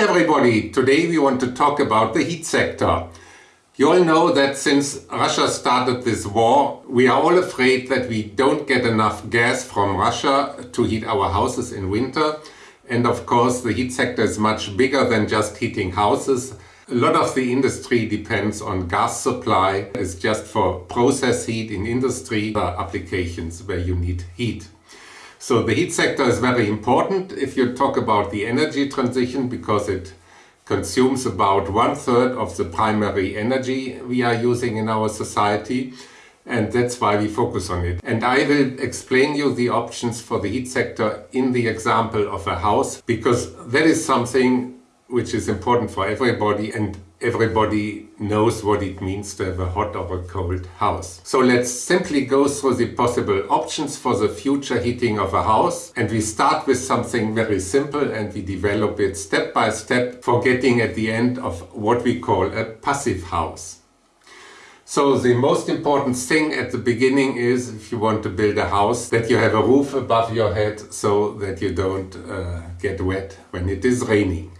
everybody! Today we want to talk about the heat sector. You all know that since Russia started this war, we are all afraid that we don't get enough gas from Russia to heat our houses in winter. And of course the heat sector is much bigger than just heating houses. A lot of the industry depends on gas supply. It's just for process heat in industry applications where you need heat. So the heat sector is very important if you talk about the energy transition because it consumes about one third of the primary energy we are using in our society and that's why we focus on it. And I will explain you the options for the heat sector in the example of a house because that is something which is important for everybody and everybody knows what it means to have a hot or a cold house. So let's simply go through the possible options for the future heating of a house and we start with something very simple and we develop it step by step for getting at the end of what we call a passive house. So the most important thing at the beginning is if you want to build a house that you have a roof above your head so that you don't uh, get wet when it is raining.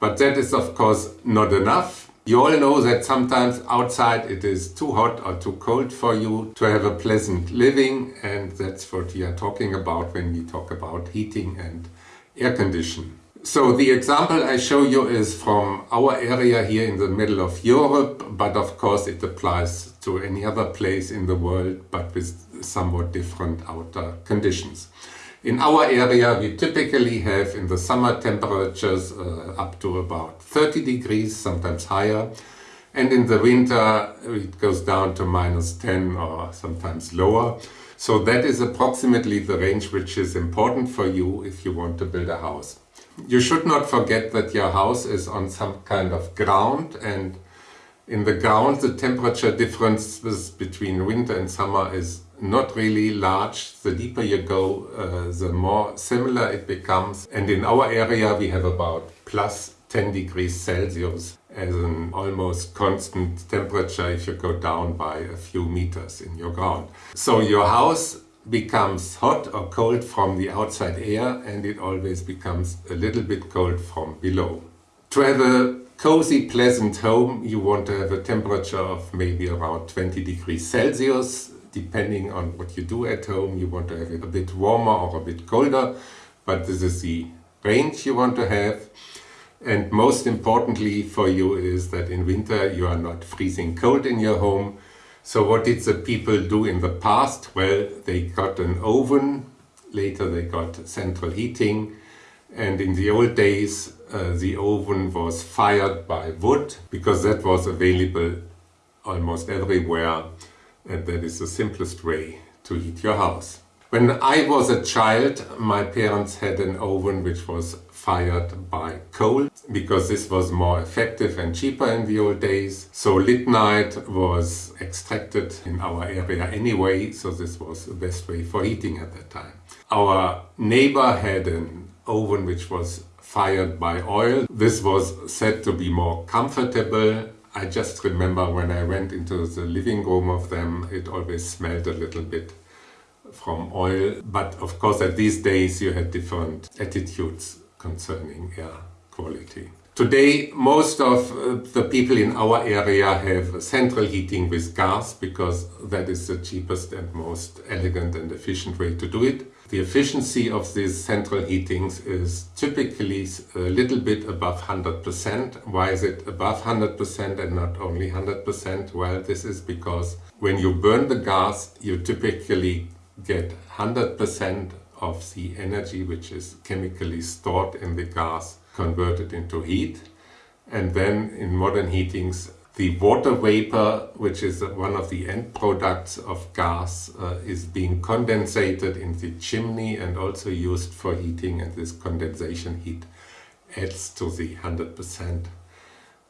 But that is of course not enough you all know that sometimes outside it is too hot or too cold for you to have a pleasant living and that's what we are talking about when we talk about heating and air conditioning. So the example I show you is from our area here in the middle of Europe, but of course it applies to any other place in the world, but with somewhat different outer conditions. In our area we typically have in the summer temperatures uh, up to about 30 degrees, sometimes higher. And in the winter it goes down to minus 10 or sometimes lower. So that is approximately the range which is important for you if you want to build a house. You should not forget that your house is on some kind of ground and in the ground the temperature differences between winter and summer is not really large. The deeper you go, uh, the more similar it becomes. And in our area we have about plus 10 degrees Celsius as an almost constant temperature if you go down by a few meters in your ground. So your house becomes hot or cold from the outside air and it always becomes a little bit cold from below. To have a cozy, pleasant home, you want to have a temperature of maybe around 20 degrees Celsius depending on what you do at home, you want to have it a bit warmer or a bit colder, but this is the range you want to have. And most importantly for you is that in winter you are not freezing cold in your home. So what did the people do in the past? Well, they got an oven, later they got central heating, and in the old days uh, the oven was fired by wood because that was available almost everywhere and that is the simplest way to heat your house. When I was a child, my parents had an oven which was fired by coal, because this was more effective and cheaper in the old days. So lignite was extracted in our area anyway, so this was the best way for heating at that time. Our neighbor had an oven which was fired by oil. This was said to be more comfortable I just remember when I went into the living room of them, it always smelled a little bit from oil. But of course at these days you had different attitudes concerning air quality. Today most of uh, the people in our area have central heating with gas because that is the cheapest and most elegant and efficient way to do it. The efficiency of these central heatings is typically a little bit above 100%. Why is it above 100% and not only 100%? Well, this is because when you burn the gas, you typically get 100% of the energy which is chemically stored in the gas converted into heat. And then in modern heatings, the water vapor, which is one of the end products of gas, uh, is being condensated in the chimney and also used for heating. And this condensation heat adds to the 100%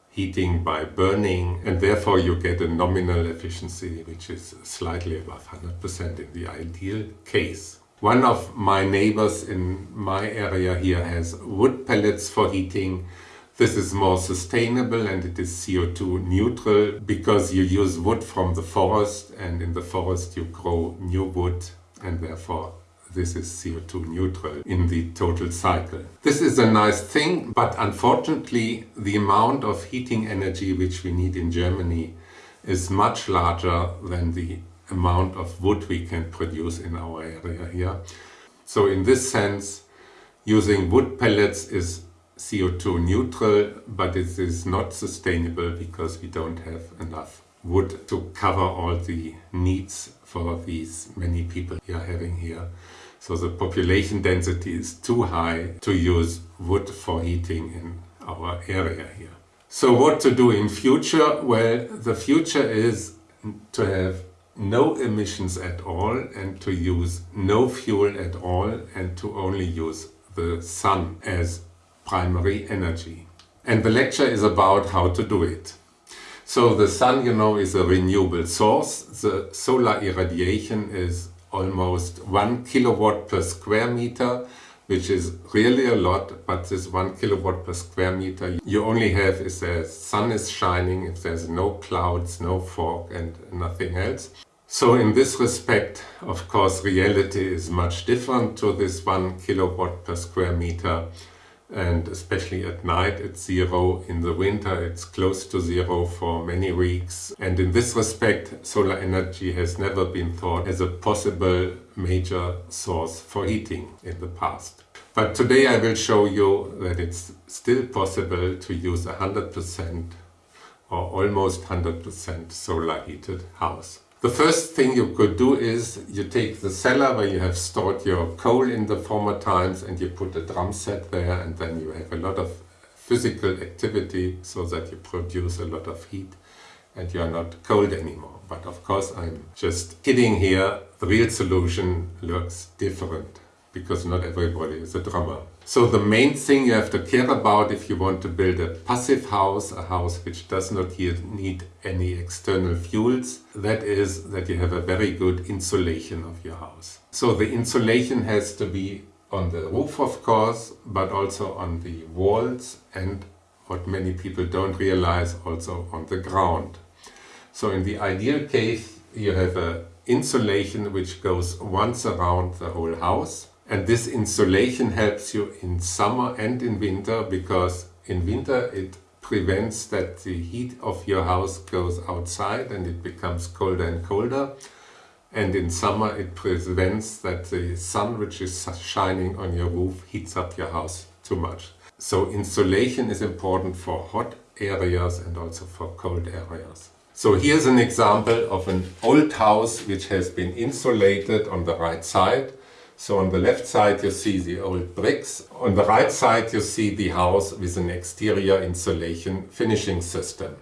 heating by burning and therefore you get a nominal efficiency which is slightly above 100% in the ideal case. One of my neighbors in my area here has wood pellets for heating. This is more sustainable and it is CO2 neutral because you use wood from the forest and in the forest you grow new wood and therefore this is CO2 neutral in the total cycle. This is a nice thing, but unfortunately the amount of heating energy which we need in Germany is much larger than the amount of wood we can produce in our area here. So in this sense, using wood pellets is CO2 neutral, but it is not sustainable because we don't have enough wood to cover all the needs for these many people we are having here. So the population density is too high to use wood for heating in our area here. So what to do in future? Well, the future is to have no emissions at all and to use no fuel at all and to only use the sun as primary energy. And the lecture is about how to do it. So the sun, you know, is a renewable source. The solar irradiation is almost one kilowatt per square meter, which is really a lot, but this one kilowatt per square meter you only have if the sun is shining, if there's no clouds, no fog and nothing else. So in this respect, of course, reality is much different to this one kilowatt per square meter and especially at night it's zero. In the winter it's close to zero for many weeks. And in this respect, solar energy has never been thought as a possible major source for heating in the past. But today I will show you that it's still possible to use a 100% or almost 100% solar heated house. The first thing you could do is you take the cellar where you have stored your coal in the former times and you put a drum set there and then you have a lot of physical activity so that you produce a lot of heat and you are not cold anymore. But of course I'm just kidding here, the real solution looks different because not everybody is a drummer. So the main thing you have to care about if you want to build a passive house, a house which does not need any external fuels, that is that you have a very good insulation of your house. So the insulation has to be on the roof of course, but also on the walls and what many people don't realize also on the ground. So in the ideal case you have a insulation which goes once around the whole house and this insulation helps you in summer and in winter because in winter it prevents that the heat of your house goes outside and it becomes colder and colder. And in summer it prevents that the sun which is shining on your roof heats up your house too much. So insulation is important for hot areas and also for cold areas. So here's an example of an old house which has been insulated on the right side so on the left side you see the old bricks, on the right side you see the house with an exterior insulation finishing system.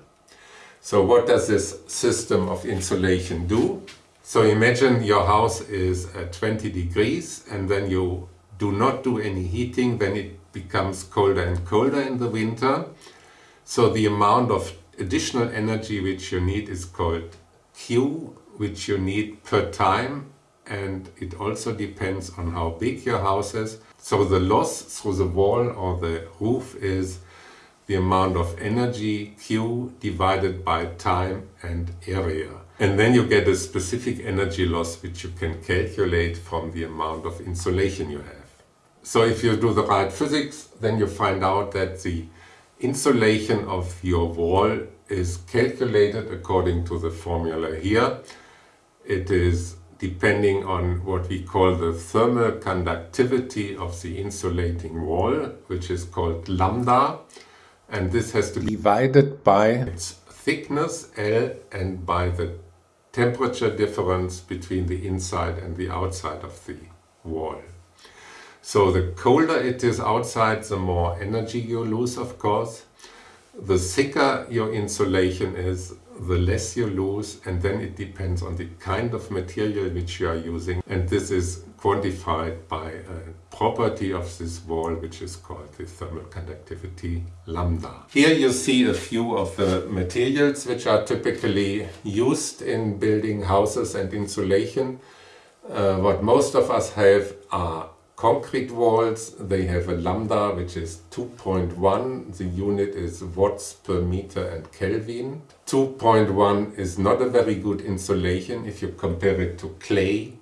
So what does this system of insulation do? So imagine your house is at 20 degrees and then you do not do any heating, then it becomes colder and colder in the winter. So the amount of additional energy which you need is called Q, which you need per time and it also depends on how big your house is. So the loss through the wall or the roof is the amount of energy Q divided by time and area. And then you get a specific energy loss which you can calculate from the amount of insulation you have. So if you do the right physics, then you find out that the insulation of your wall is calculated according to the formula here. It is depending on what we call the thermal conductivity of the insulating wall, which is called lambda. And this has to be divided by its thickness, L, and by the temperature difference between the inside and the outside of the wall. So the colder it is outside, the more energy you lose, of course. The thicker your insulation is, the less you lose and then it depends on the kind of material which you are using and this is quantified by a property of this wall which is called the thermal conductivity lambda. Here you see a few of the materials which are typically used in building houses and insulation. Uh, what most of us have are concrete walls, they have a lambda which is 2.1. The unit is watts per meter and Kelvin. 2.1 is not a very good insulation if you compare it to clay.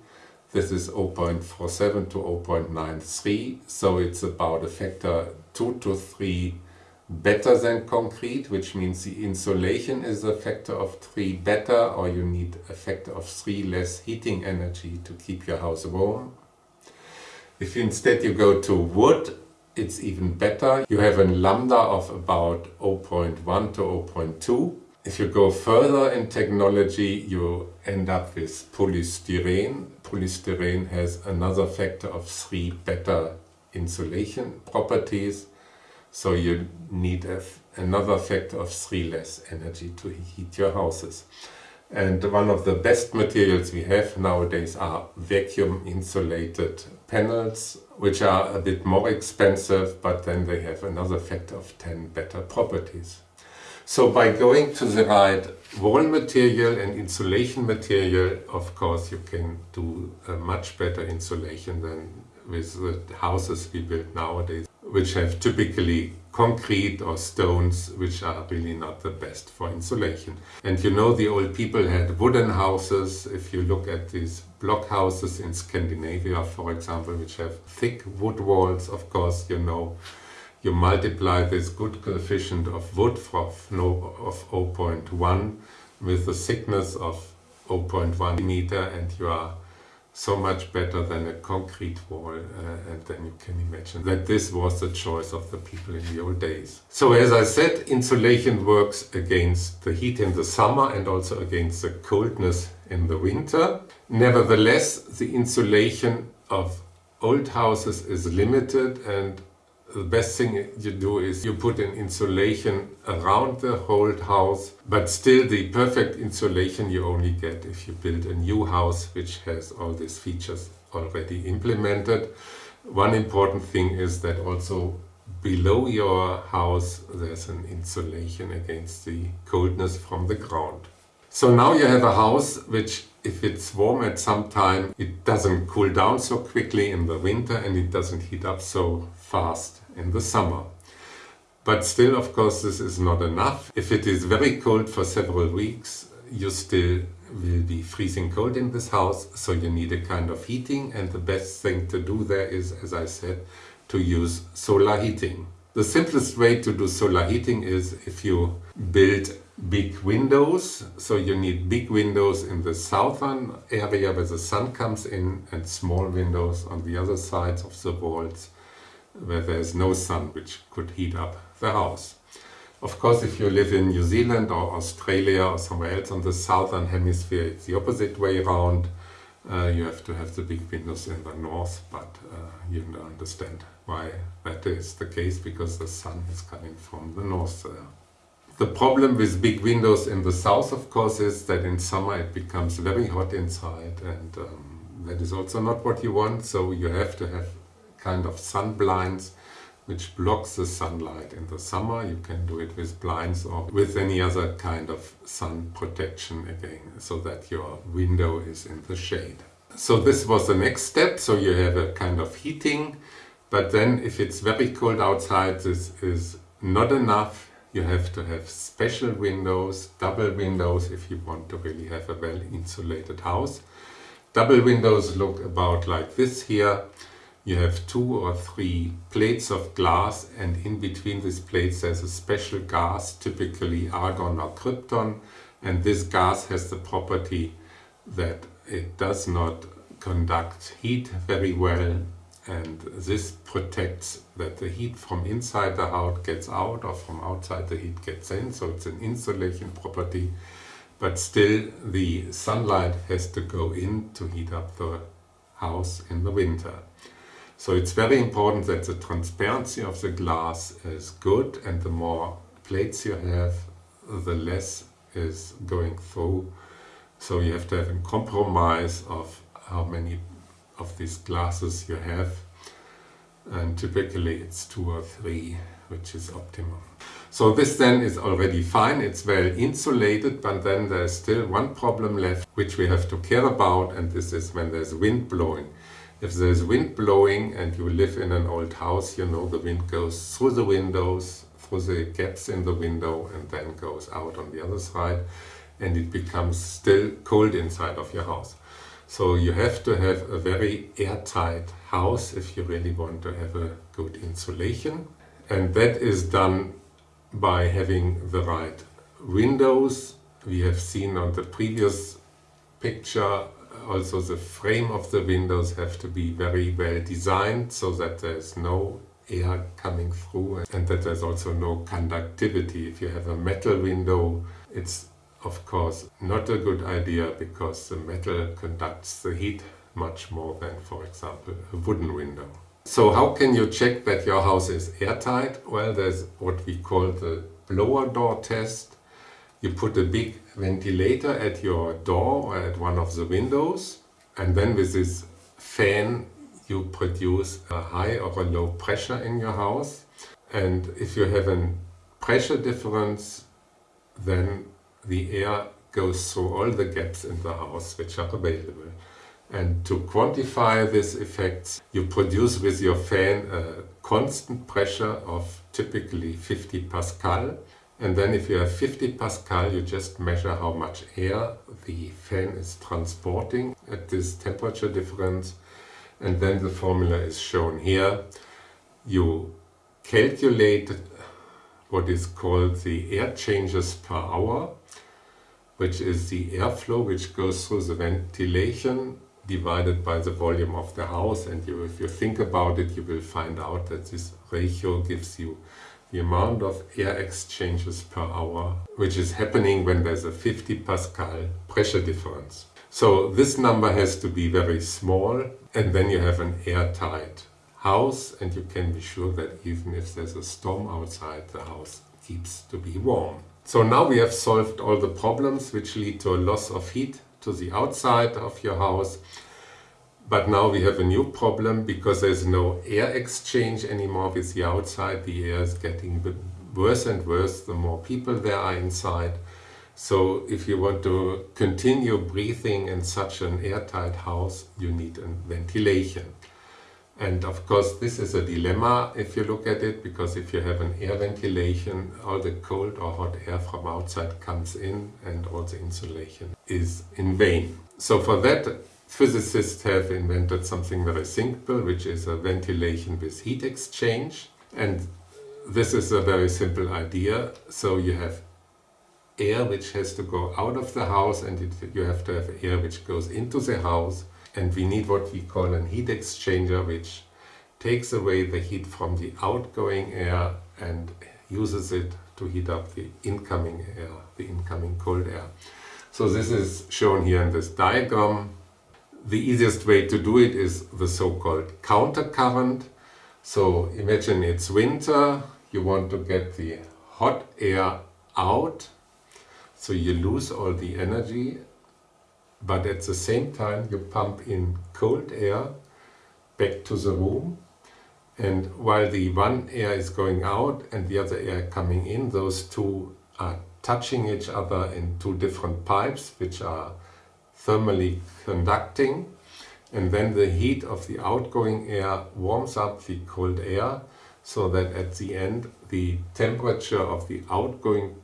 This is 0.47 to 0.93, so it's about a factor 2 to 3 better than concrete, which means the insulation is a factor of 3 better, or you need a factor of 3 less heating energy to keep your house warm. If instead you go to wood, it's even better. You have a lambda of about 0.1 to 0.2. If you go further in technology, you end up with polystyrene. Polystyrene has another factor of 3 better insulation properties. So you need a, another factor of 3 less energy to heat your houses. And one of the best materials we have nowadays are vacuum insulated panels, which are a bit more expensive, but then they have another factor of 10 better properties. So by going to the right wall material and insulation material, of course you can do a much better insulation than with the houses we build nowadays, which have typically concrete or stones, which are really not the best for insulation. And you know the old people had wooden houses. If you look at these block houses in Scandinavia, for example, which have thick wood walls, of course, you know you multiply this good coefficient of wood of, no, of 0.1 with the thickness of 0.1 meter and you are so much better than a concrete wall uh, and then you can imagine that this was the choice of the people in the old days. So as I said, insulation works against the heat in the summer and also against the coldness in the winter. Nevertheless, the insulation of old houses is limited and the best thing you do is you put an insulation around the whole house, but still the perfect insulation you only get if you build a new house which has all these features already implemented. One important thing is that also below your house there's an insulation against the coldness from the ground. So now you have a house which if it's warm at some time it doesn't cool down so quickly in the winter and it doesn't heat up so fast in the summer. But still, of course, this is not enough. If it is very cold for several weeks, you still will be freezing cold in this house, so you need a kind of heating and the best thing to do there is, as I said, to use solar heating. The simplest way to do solar heating is if you build big windows, so you need big windows in the southern area where the sun comes in and small windows on the other sides of the walls where there is no sun which could heat up the house. Of course, if you live in New Zealand or Australia or somewhere else on the southern hemisphere, it's the opposite way around. Uh, you have to have the big windows in the north, but uh, you understand why that is the case, because the sun is coming from the north there. The problem with big windows in the south, of course, is that in summer it becomes very hot inside and um, that is also not what you want, so you have to have kind of sun blinds which blocks the sunlight in the summer. You can do it with blinds or with any other kind of sun protection again, so that your window is in the shade. So this was the next step, so you have a kind of heating, but then if it's very cold outside, this is not enough. You have to have special windows, double windows, if you want to really have a well insulated house. Double windows look about like this here you have two or three plates of glass and in between these plates there's a special gas, typically argon or krypton and this gas has the property that it does not conduct heat very well and this protects that the heat from inside the house gets out or from outside the heat gets in, so it's an insulation property but still the sunlight has to go in to heat up the house in the winter. So it's very important that the transparency of the glass is good and the more plates you have, the less is going through. So you have to have a compromise of how many of these glasses you have and typically it's two or three which is optimum. So this then is already fine, it's well insulated, but then there's still one problem left which we have to care about and this is when there's wind blowing. If there's wind blowing and you live in an old house, you know the wind goes through the windows, through the gaps in the window and then goes out on the other side and it becomes still cold inside of your house. So you have to have a very airtight house if you really want to have a good insulation. And that is done by having the right windows. We have seen on the previous picture also the frame of the windows have to be very well designed so that there's no air coming through and that there's also no conductivity. If you have a metal window, it's of course not a good idea because the metal conducts the heat much more than, for example, a wooden window. So how can you check that your house is airtight? Well, there's what we call the blower door test. You put a big ventilator at your door or at one of the windows and then with this fan you produce a high or a low pressure in your house and if you have a pressure difference then the air goes through all the gaps in the house which are available. And to quantify these effects, you produce with your fan a constant pressure of typically 50 Pascal. And then if you have 50 Pascal, you just measure how much air the fan is transporting at this temperature difference. And then the formula is shown here. You calculate what is called the air changes per hour which is the airflow which goes through the ventilation divided by the volume of the house and you, if you think about it you will find out that this ratio gives you the amount of air exchanges per hour which is happening when there's a 50 Pascal pressure difference. So this number has to be very small and then you have an airtight house and you can be sure that even if there's a storm outside the house keeps to be warm. So now we have solved all the problems which lead to a loss of heat to the outside of your house. But now we have a new problem because there's no air exchange anymore with the outside. The air is getting worse and worse the more people there are inside. So if you want to continue breathing in such an airtight house, you need ventilation. And of course this is a dilemma if you look at it, because if you have an air ventilation, all the cold or hot air from outside comes in and all the insulation is in vain. So for that, physicists have invented something very simple, which is a ventilation with heat exchange. And this is a very simple idea. So you have air which has to go out of the house and it, you have to have air which goes into the house and we need what we call an heat exchanger which takes away the heat from the outgoing air and uses it to heat up the incoming air, the incoming cold air. So this is shown here in this diagram. The easiest way to do it is the so-called counter current. So imagine it's winter, you want to get the hot air out, so you lose all the energy but at the same time you pump in cold air back to the room and while the one air is going out and the other air coming in, those two are touching each other in two different pipes which are thermally conducting and then the heat of the outgoing air warms up the cold air so that at the end the temperature of the outgoing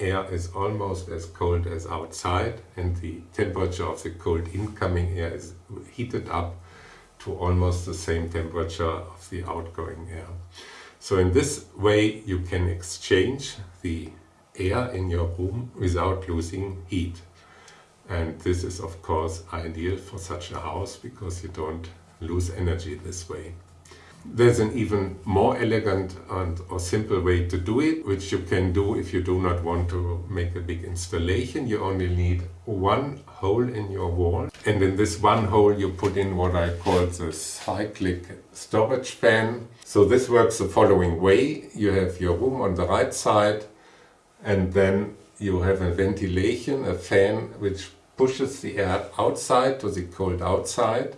air is almost as cold as outside and the temperature of the cold incoming air is heated up to almost the same temperature of the outgoing air. So in this way you can exchange the air in your room without losing heat. And this is of course ideal for such a house because you don't lose energy this way. There's an even more elegant and or simple way to do it, which you can do if you do not want to make a big installation. You only need one hole in your wall and in this one hole you put in what I call the cyclic storage fan. So this works the following way. You have your room on the right side and then you have a ventilation, a fan which pushes the air outside to the cold outside.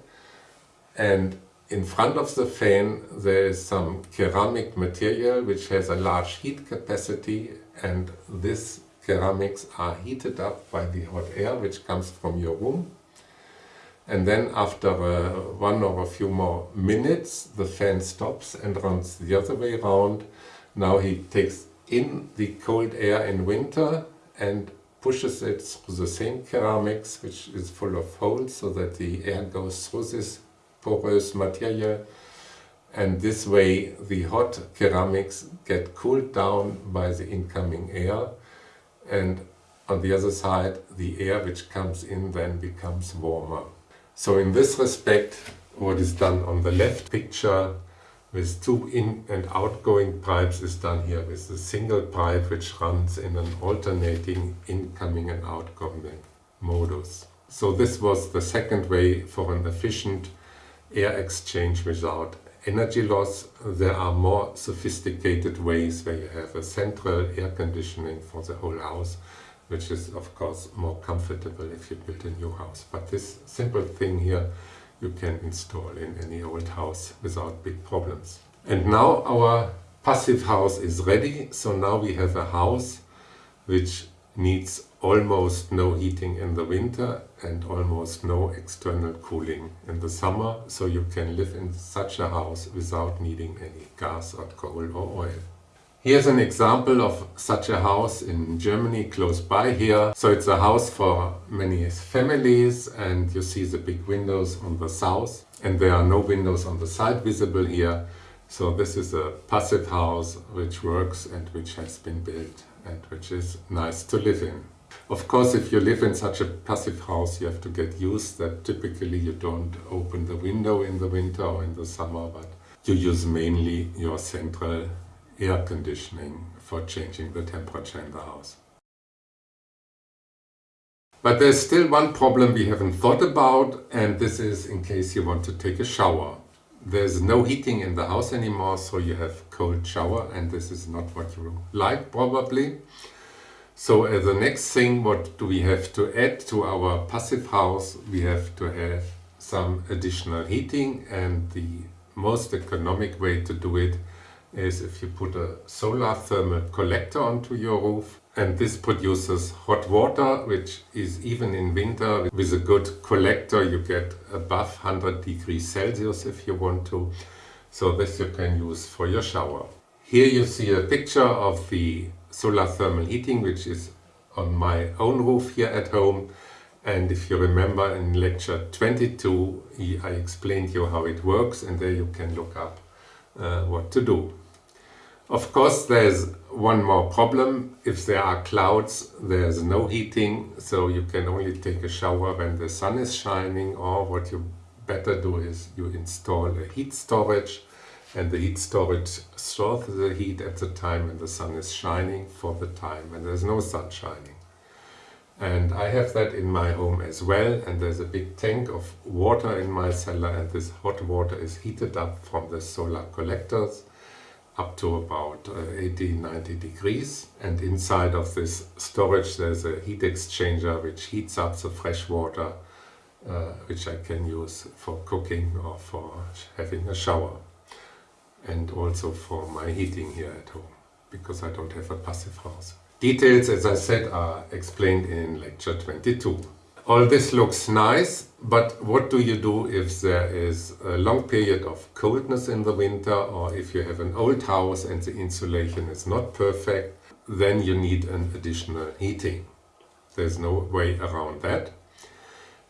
And in front of the fan there is some ceramic material which has a large heat capacity. And these ceramics are heated up by the hot air which comes from your room. And then after uh, one or a few more minutes the fan stops and runs the other way around. Now he takes in the cold air in winter and pushes it through the same ceramics which is full of holes so that the air goes through this porous material and this way the hot ceramics get cooled down by the incoming air and on the other side the air which comes in then becomes warmer. So in this respect what is done on the left picture with two in and outgoing pipes is done here with a single pipe which runs in an alternating incoming and outgoing modus. So this was the second way for an efficient air exchange without energy loss. There are more sophisticated ways where you have a central air conditioning for the whole house which is of course more comfortable if you build a new house. But this simple thing here you can install in any old house without big problems. And now our passive house is ready, so now we have a house which needs almost no heating in the winter and almost no external cooling in the summer, so you can live in such a house without needing any gas or coal or oil. Here's an example of such a house in Germany close by here. So it's a house for many families and you see the big windows on the south and there are no windows on the side visible here. So this is a passive house which works and which has been built and which is nice to live in. Of course, if you live in such a passive house, you have to get used that typically you don't open the window in the winter or in the summer, but you use mainly your central air conditioning for changing the temperature in the house. But there's still one problem we haven't thought about and this is in case you want to take a shower. There's no heating in the house anymore so you have cold shower and this is not what you like probably. So as the next thing what do we have to add to our passive house? We have to have some additional heating and the most economic way to do it is if you put a solar thermal collector onto your roof and this produces hot water which is even in winter with a good collector you get above 100 degrees Celsius if you want to so this you can use for your shower. Here you see a picture of the solar thermal heating which is on my own roof here at home and if you remember in lecture 22 I explained you how it works and there you can look up uh, what to do. Of course there's one more problem. If there are clouds there's no heating so you can only take a shower when the sun is shining or what you better do is you install a heat storage and the heat storage stores the heat at the time when the sun is shining for the time when there's no sun shining. And I have that in my home as well and there's a big tank of water in my cellar and this hot water is heated up from the solar collectors up to about uh, 80 90 degrees and inside of this storage there's a heat exchanger which heats up the fresh water uh, which I can use for cooking or for having a shower and also for my heating here at home because I don't have a passive house. Details as I said are explained in lecture 22. All this looks nice, but what do you do if there is a long period of coldness in the winter or if you have an old house and the insulation is not perfect, then you need an additional heating. There's no way around that.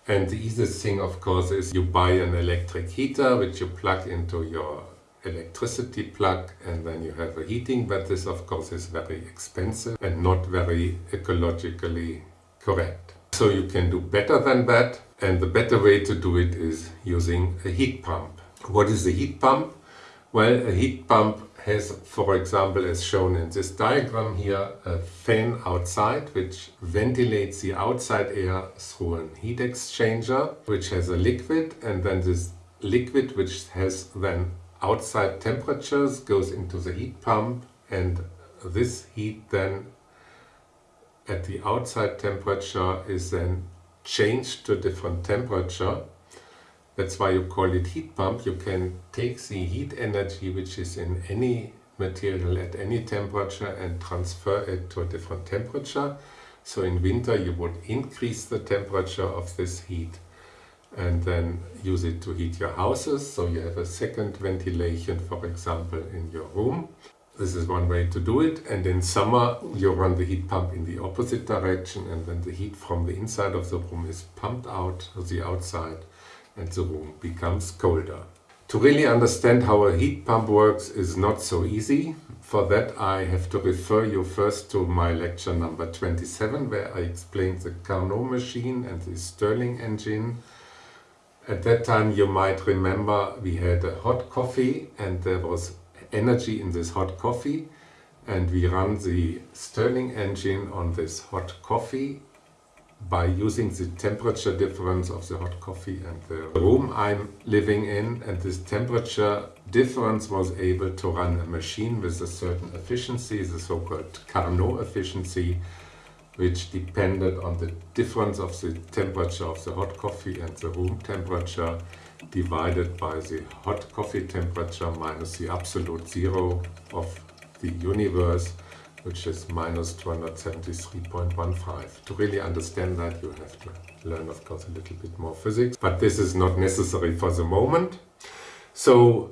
And the easiest thing of course is you buy an electric heater which you plug into your electricity plug and then you have a heating but this of course is very expensive and not very ecologically correct. So you can do better than that and the better way to do it is using a heat pump. What is a heat pump? Well, a heat pump has, for example, as shown in this diagram here, a fan outside which ventilates the outside air through a heat exchanger which has a liquid and then this liquid which has then outside temperatures goes into the heat pump and this heat then at the outside temperature is then changed to different temperature. That's why you call it heat pump. You can take the heat energy which is in any material at any temperature and transfer it to a different temperature. So in winter you would increase the temperature of this heat and then use it to heat your houses. So you have a second ventilation, for example, in your room. This is one way to do it. And in summer, you run the heat pump in the opposite direction and then the heat from the inside of the room is pumped out to the outside and the room becomes colder. To really understand how a heat pump works is not so easy. For that I have to refer you first to my lecture number 27 where I explained the Carnot machine and the Stirling engine. At that time you might remember we had a hot coffee and there was energy in this hot coffee and we run the Stirling engine on this hot coffee by using the temperature difference of the hot coffee and the room I'm living in. And this temperature difference was able to run a machine with a certain efficiency, the so-called Carnot efficiency which depended on the difference of the temperature of the hot coffee and the room temperature divided by the hot coffee temperature minus the absolute zero of the universe, which is minus 273.15. To really understand that, you have to learn, of course, a little bit more physics, but this is not necessary for the moment. So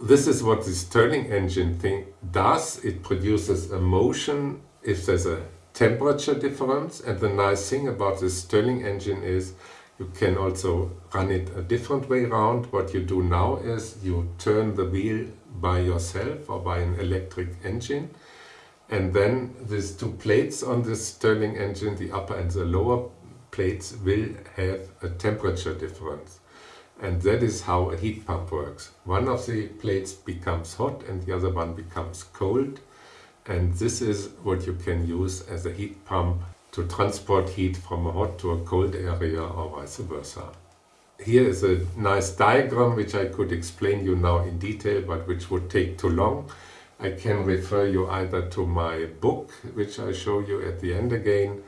this is what the Stirling engine thing does. It produces a motion if there's a temperature difference. And the nice thing about the Stirling engine is you can also run it a different way around. What you do now is you turn the wheel by yourself or by an electric engine. And then these two plates on this Stirling engine, the upper and the lower plates, will have a temperature difference. And that is how a heat pump works. One of the plates becomes hot and the other one becomes cold. And this is what you can use as a heat pump to transport heat from a hot to a cold area or vice versa. Here is a nice diagram which I could explain you now in detail but which would take too long. I can refer you either to my book which I show you at the end again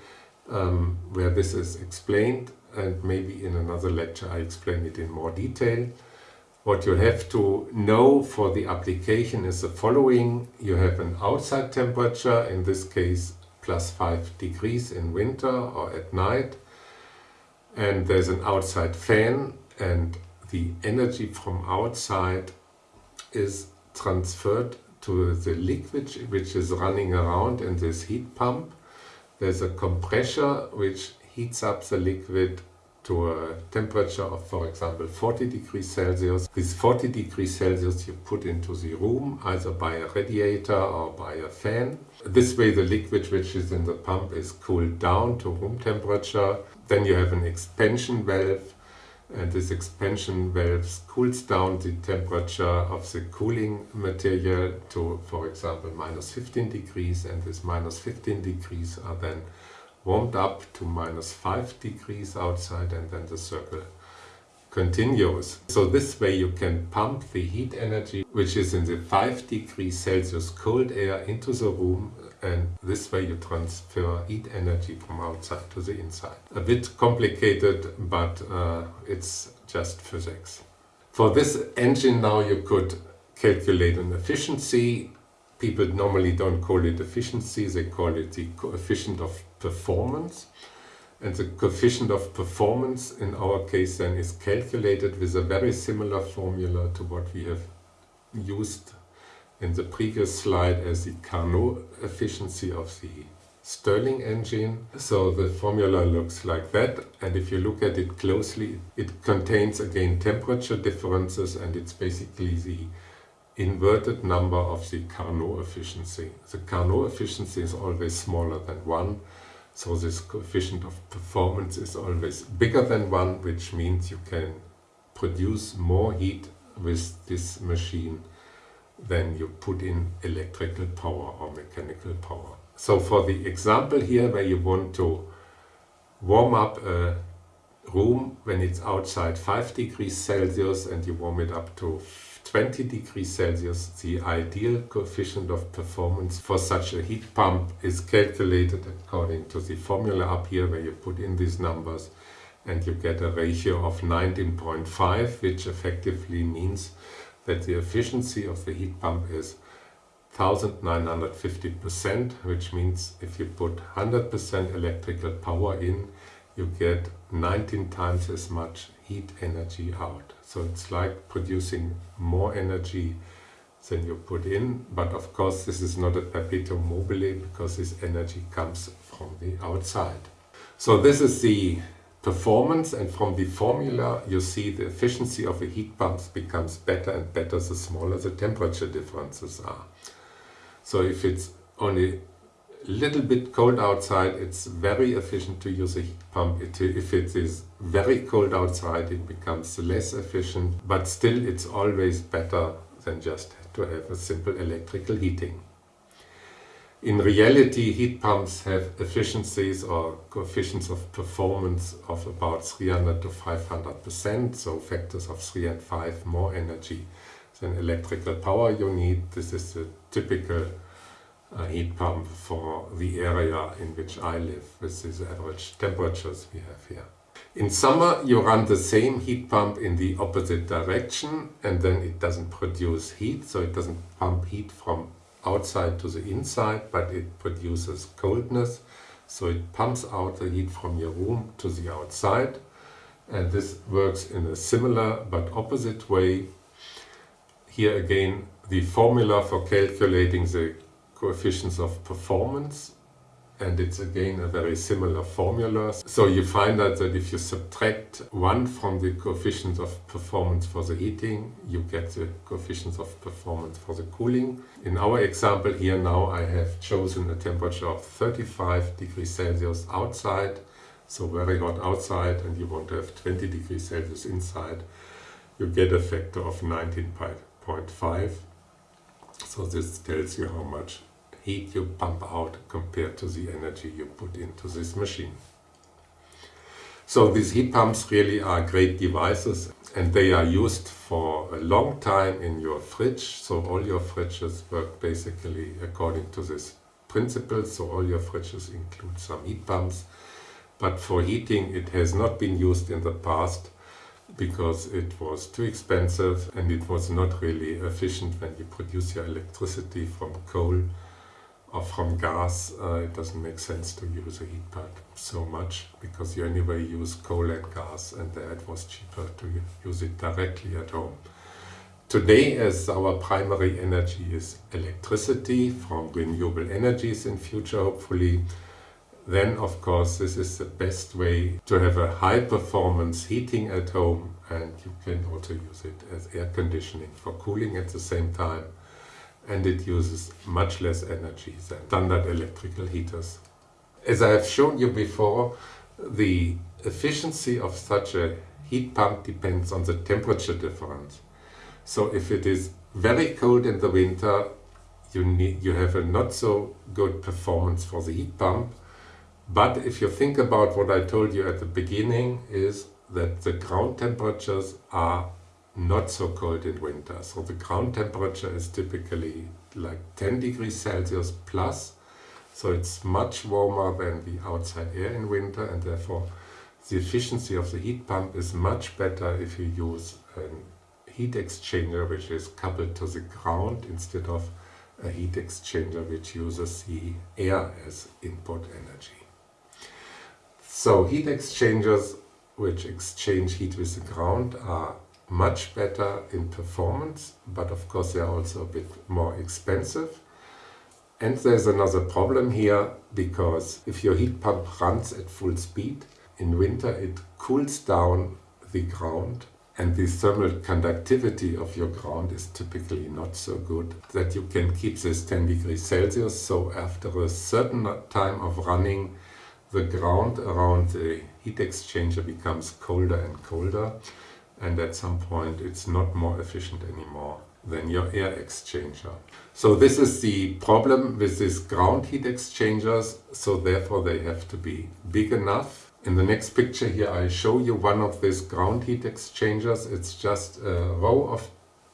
um, where this is explained and maybe in another lecture I explain it in more detail. What you have to know for the application is the following. You have an outside temperature, in this case plus 5 degrees in winter or at night and there's an outside fan and the energy from outside is transferred to the liquid which is running around in this heat pump. There's a compressor which heats up the liquid to a temperature of, for example, 40 degrees Celsius. This 40 degrees Celsius you put into the room, either by a radiator or by a fan. This way the liquid which is in the pump is cooled down to room temperature. Then you have an expansion valve and this expansion valve cools down the temperature of the cooling material to, for example, minus 15 degrees and this minus 15 degrees are then warmed up to minus 5 degrees outside and then the circle continues. So this way you can pump the heat energy which is in the 5 degrees Celsius cold air into the room and this way you transfer heat energy from outside to the inside. A bit complicated but uh, it's just physics. For this engine now you could calculate an efficiency. People normally don't call it efficiency, they call it the coefficient of performance. And the coefficient of performance in our case then is calculated with a very similar formula to what we have used in the previous slide as the Carnot efficiency of the Stirling engine. So the formula looks like that and if you look at it closely it contains again temperature differences and it's basically the inverted number of the Carnot efficiency. The Carnot efficiency is always smaller than 1 so this coefficient of performance is always bigger than 1, which means you can produce more heat with this machine than you put in electrical power or mechanical power. So for the example here where you want to warm up a room when it's outside 5 degrees Celsius and you warm it up to 20 degrees Celsius, the ideal coefficient of performance for such a heat pump is calculated according to the formula up here where you put in these numbers and you get a ratio of 19.5 which effectively means that the efficiency of the heat pump is 1950% which means if you put 100% electrical power in you get 19 times as much heat energy out. So it's like producing more energy than you put in, but of course this is not a perpetuum mobile because this energy comes from the outside. So this is the performance and from the formula you see the efficiency of the heat pumps becomes better and better the smaller the temperature differences are. So if it's only little bit cold outside it's very efficient to use a heat pump. It, if it is very cold outside it becomes less efficient but still it's always better than just to have a simple electrical heating. In reality, heat pumps have efficiencies or coefficients of performance of about 300 to 500%, so factors of 3 and 5 more energy than electrical power you need. This is a typical uh, heat pump for the area in which I live with these average temperatures we have here. In summer you run the same heat pump in the opposite direction and then it doesn't produce heat, so it doesn't pump heat from outside to the inside, but it produces coldness. So it pumps out the heat from your room to the outside. And this works in a similar but opposite way. Here again, the formula for calculating the coefficients of performance and it's again a very similar formula. So you find out that if you subtract 1 from the coefficients of performance for the heating, you get the coefficients of performance for the cooling. In our example here now I have chosen a temperature of 35 degrees Celsius outside, so very hot outside and you want to have 20 degrees Celsius inside. You get a factor of 19.5. So this tells you how much heat you pump out compared to the energy you put into this machine. So these heat pumps really are great devices and they are used for a long time in your fridge. So all your fridges work basically according to this principle. So all your fridges include some heat pumps. But for heating it has not been used in the past because it was too expensive and it was not really efficient when you produce your electricity from coal or from gas, uh, it doesn't make sense to use a heat pump so much because you anyway use coal and gas and there it was cheaper to use it directly at home. Today as our primary energy is electricity from renewable energies in future hopefully, then of course this is the best way to have a high performance heating at home and you can also use it as air conditioning for cooling at the same time and it uses much less energy than standard electrical heaters. As I have shown you before, the efficiency of such a heat pump depends on the temperature difference. So if it is very cold in the winter, you, need, you have a not so good performance for the heat pump. But if you think about what I told you at the beginning is that the ground temperatures are not so cold in winter. So the ground temperature is typically like 10 degrees Celsius plus. So it's much warmer than the outside air in winter and therefore the efficiency of the heat pump is much better if you use a heat exchanger which is coupled to the ground instead of a heat exchanger which uses the air as input energy. So heat exchangers which exchange heat with the ground are much better in performance, but of course they are also a bit more expensive. And there's another problem here, because if your heat pump runs at full speed, in winter it cools down the ground and the thermal conductivity of your ground is typically not so good that you can keep this 10 degrees Celsius. So after a certain time of running, the ground around the heat exchanger becomes colder and colder and at some point it's not more efficient anymore than your air exchanger. So this is the problem with these ground heat exchangers, so therefore they have to be big enough. In the next picture here I show you one of these ground heat exchangers. It's just a row of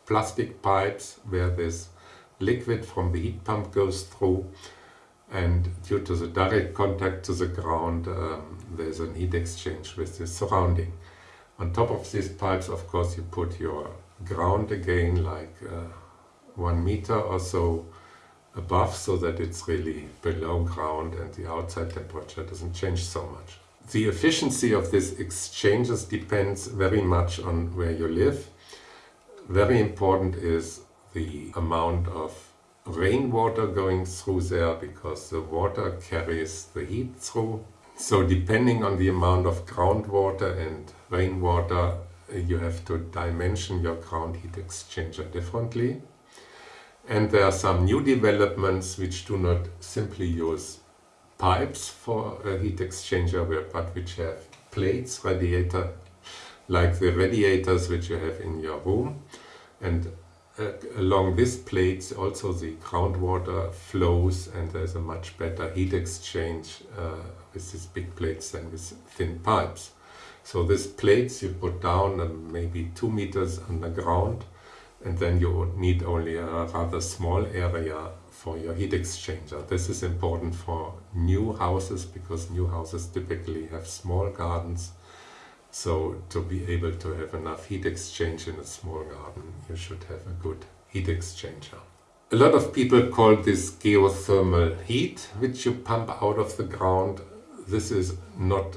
plastic pipes where this liquid from the heat pump goes through and due to the direct contact to the ground um, there's an heat exchange with the surrounding. On top of these pipes, of course, you put your ground again, like uh, one meter or so above, so that it's really below ground and the outside temperature doesn't change so much. The efficiency of these exchanges depends very much on where you live. Very important is the amount of rainwater going through there because the water carries the heat through. So depending on the amount of groundwater and rainwater, uh, you have to dimension your ground heat exchanger differently. And there are some new developments which do not simply use pipes for a heat exchanger, but which have plates, radiator, like the radiators which you have in your room. And uh, along these plates also the groundwater flows and there's a much better heat exchange uh, with these big plates than with thin pipes. So these plates you put down uh, maybe two meters underground and then you need only a rather small area for your heat exchanger. This is important for new houses because new houses typically have small gardens so to be able to have enough heat exchange in a small garden, you should have a good heat exchanger. A lot of people call this geothermal heat, which you pump out of the ground. This is not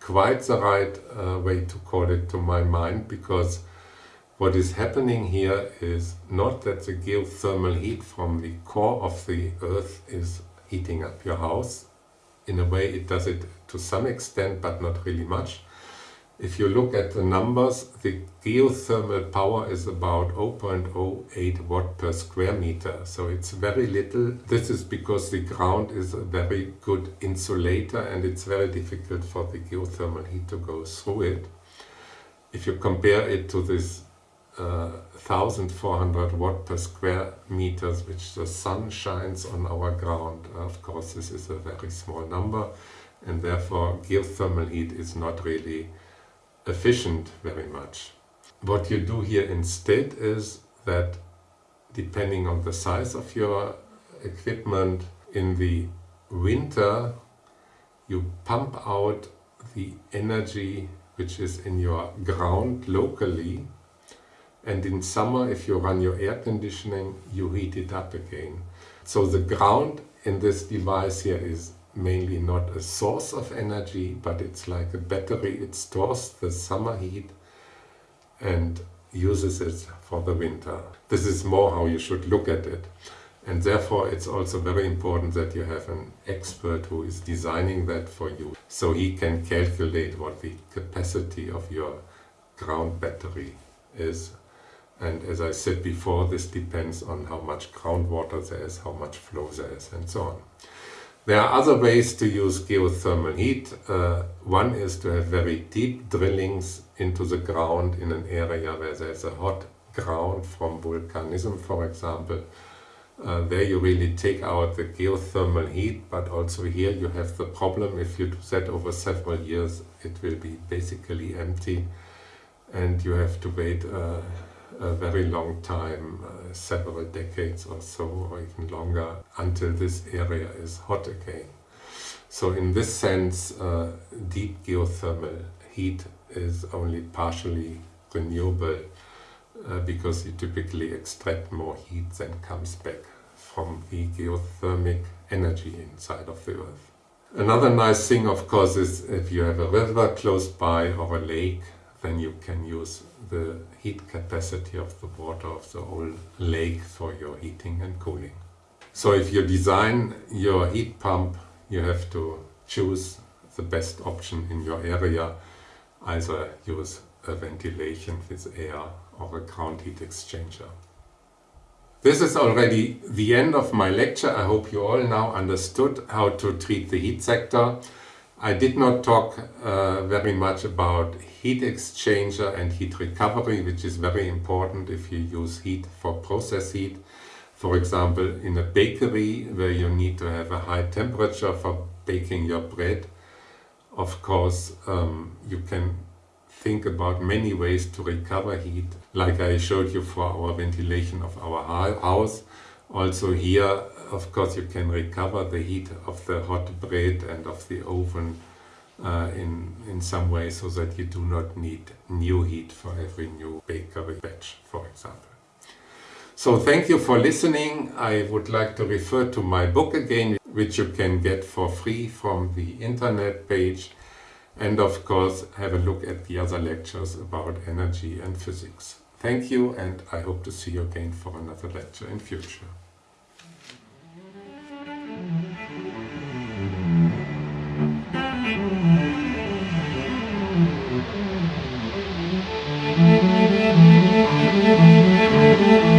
quite the right uh, way to call it to my mind, because what is happening here is not that the geothermal heat from the core of the earth is heating up your house. In a way it does it to some extent, but not really much. If you look at the numbers, the geothermal power is about 0.08 watt per square meter. So it's very little. This is because the ground is a very good insulator and it's very difficult for the geothermal heat to go through it. If you compare it to this uh, 1400 watt per square meters which the sun shines on our ground, of course this is a very small number and therefore geothermal heat is not really efficient very much. What you do here instead is that depending on the size of your equipment in the winter you pump out the energy which is in your ground locally and in summer if you run your air conditioning you heat it up again. So the ground in this device here is mainly not a source of energy, but it's like a battery. It stores the summer heat and uses it for the winter. This is more how you should look at it. And therefore it's also very important that you have an expert who is designing that for you. So he can calculate what the capacity of your ground battery is. And as I said before, this depends on how much groundwater there is, how much flow there is, and so on. There are other ways to use geothermal heat. Uh, one is to have very deep drillings into the ground in an area where there's a hot ground from volcanism, for example. Uh, there you really take out the geothermal heat, but also here you have the problem, if you do that over several years, it will be basically empty and you have to wait uh, a very long time, uh, several decades or so, or even longer, until this area is hot again. So in this sense, uh, deep geothermal heat is only partially renewable uh, because you typically extract more heat than comes back from the geothermic energy inside of the earth. Another nice thing of course is if you have a river close by or a lake then you can use the heat capacity of the water of the whole lake for your heating and cooling. So if you design your heat pump, you have to choose the best option in your area, either use a ventilation with air or a ground heat exchanger. This is already the end of my lecture. I hope you all now understood how to treat the heat sector. I did not talk uh, very much about heat exchanger and heat recovery, which is very important if you use heat for process heat. For example, in a bakery where you need to have a high temperature for baking your bread, of course, um, you can think about many ways to recover heat, like I showed you for our ventilation of our house. Also here, of course, you can recover the heat of the hot bread and of the oven uh, in, in some way so that you do not need new heat for every new bakery batch, for example. So thank you for listening. I would like to refer to my book again, which you can get for free from the internet page. And of course, have a look at the other lectures about energy and physics. Thank you and I hope to see you again for another lecture in future. Thank you.